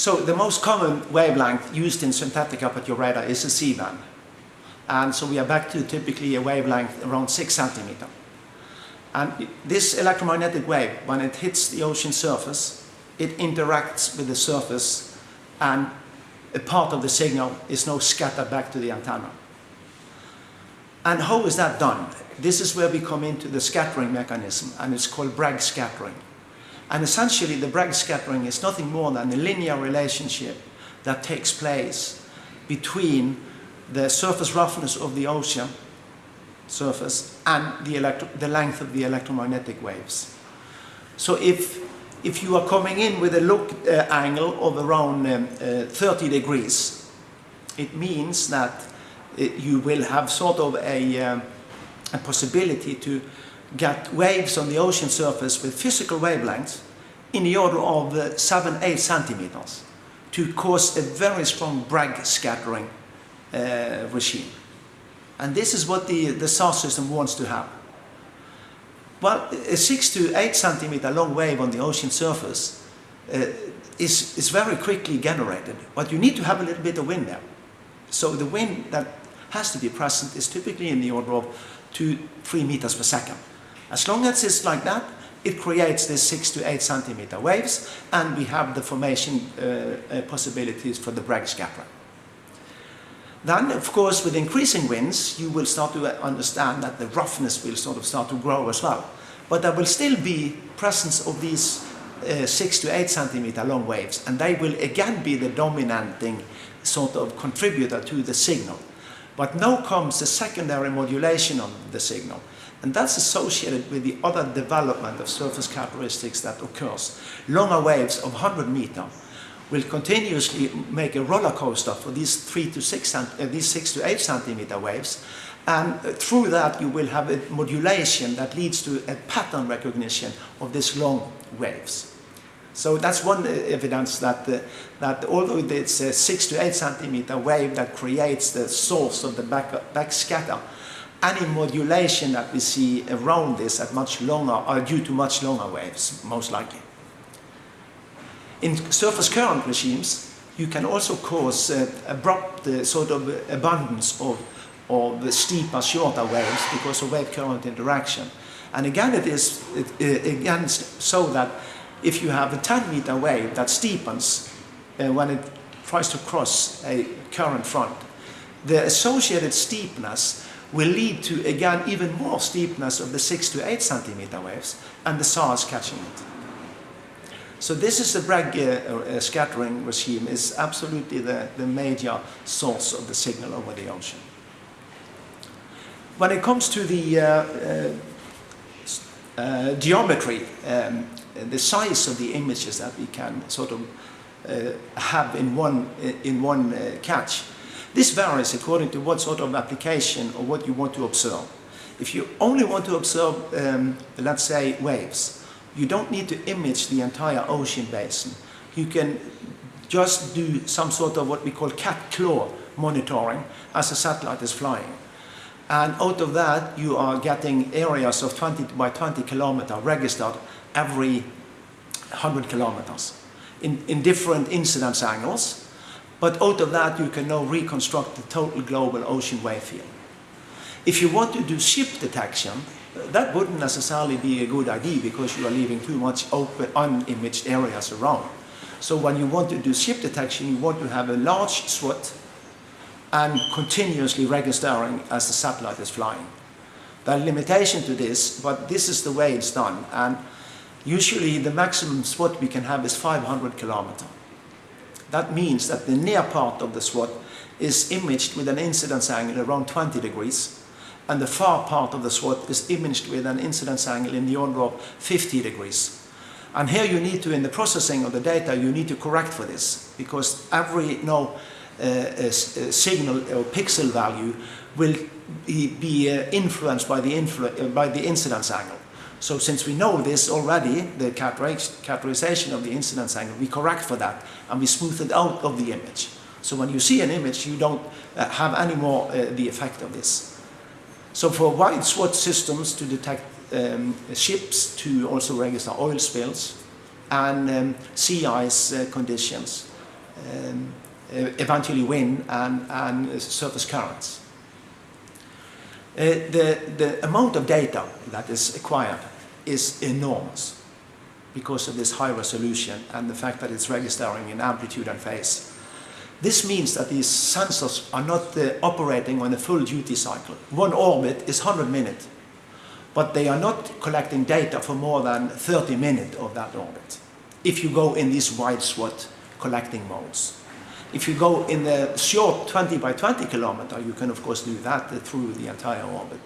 So the most common wavelength used in synthetic aperture radar is a C-band. And so we are back to typically a wavelength around 6 centimeter. And this electromagnetic wave, when it hits the ocean surface, it interacts with the surface and a part of the signal is now scattered back to the antenna. And how is that done? This is where we come into the scattering mechanism and it's called Bragg scattering. And essentially the Bragg scattering is nothing more than a linear relationship that takes place between the surface roughness of the ocean surface and the, the length of the electromagnetic waves. So if, if you are coming in with a look uh, angle of around um, uh, 30 degrees, it means that it, uh, you will have sort of a, um, a possibility to get waves on the ocean surface with physical wavelengths in the order of uh, 7, 8 centimeters to cause a very strong Bragg scattering uh, regime. And this is what the, the SAR system wants to have. Well, a 6 to 8 centimeter long wave on the ocean surface uh, is, is very quickly generated, but you need to have a little bit of wind there. So the wind that has to be present is typically in the order of 2, 3 meters per second. As long as it's like that, it creates these 6 to 8 centimeter waves, and we have the formation uh, uh, possibilities for the Bragg scattering. Then, of course, with increasing winds, you will start to understand that the roughness will sort of start to grow as well. But there will still be presence of these uh, 6 to 8 centimeter long waves, and they will again be the dominating sort of contributor to the signal. But now comes the secondary modulation of the signal. And that's associated with the other development of surface characteristics that occurs. Longer waves of 100 meter will continuously make a roller coaster for these three to six, uh, these six to eight centimeter waves. And uh, through that you will have a modulation that leads to a pattern recognition of these long waves. So that's one evidence that, uh, that although it's a six to eight centimeter wave that creates the source of the back, back scatter, any modulation that we see around this at much longer are due to much longer waves, most likely. In surface current regimes, you can also cause uh, abrupt uh, sort of abundance of, of the steeper, shorter waves because of wave current interaction. And again, it is it, uh, again so that if you have a 10 meter wave that steepens uh, when it tries to cross a current front, the associated steepness will lead to, again, even more steepness of the 6 to 8 centimeter waves, and the SARs catching it. So this is the Bragg uh, uh, scattering regime is absolutely the, the major source of the signal over the ocean. When it comes to the uh, uh, uh geometry, um, the size of the images that we can sort of uh, have in one, in one catch, this varies according to what sort of application or what you want to observe. If you only want to observe, um, let's say, waves, you don't need to image the entire ocean basin. You can just do some sort of what we call cat claw monitoring as a satellite is flying. And out of that, you are getting areas of 20 by 20 kilometer registered every 100 kilometers in, in different incidence angles. But out of that, you can now reconstruct the total global ocean wave field. If you want to do ship detection, that wouldn't necessarily be a good idea because you are leaving too much open, unimaged areas around. So when you want to do ship detection, you want to have a large swath and continuously registering as the satellite is flying. There are limitations to this, but this is the way it's done. And usually the maximum swath we can have is 500 kilometer. That means that the near part of the swath is imaged with an incidence angle around 20 degrees and the far part of the swath is imaged with an incidence angle in the order of 50 degrees. And here you need to, in the processing of the data, you need to correct for this because every no, uh, signal or pixel value will be, uh, influenced by the, influ uh, by the incidence angle. So since we know this already, the characterization of the incidence angle, we correct for that and we smooth it out of the image. So when you see an image, you don't uh, have any more uh, the effect of this. So for wide swath systems to detect um, ships, to also register oil spills and um, sea ice uh, conditions, um, eventually wind and, and surface currents. Uh, the, the amount of data that is acquired is enormous because of this high resolution and the fact that it's registering in amplitude and phase. This means that these sensors are not uh, operating on a full duty cycle. One orbit is 100 minutes, but they are not collecting data for more than 30 minutes of that orbit. If you go in these wide swath collecting modes. If you go in the short 20 by 20 kilometer, you can of course do that through the entire orbit.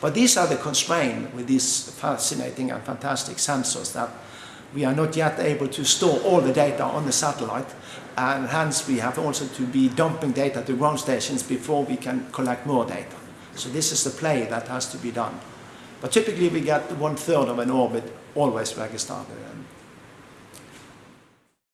But these are the constraints with these fascinating and fantastic sensors that we are not yet able to store all the data on the satellite and hence we have also to be dumping data to ground stations before we can collect more data. So this is the play that has to be done. But typically we get one third of an orbit always where registered. um,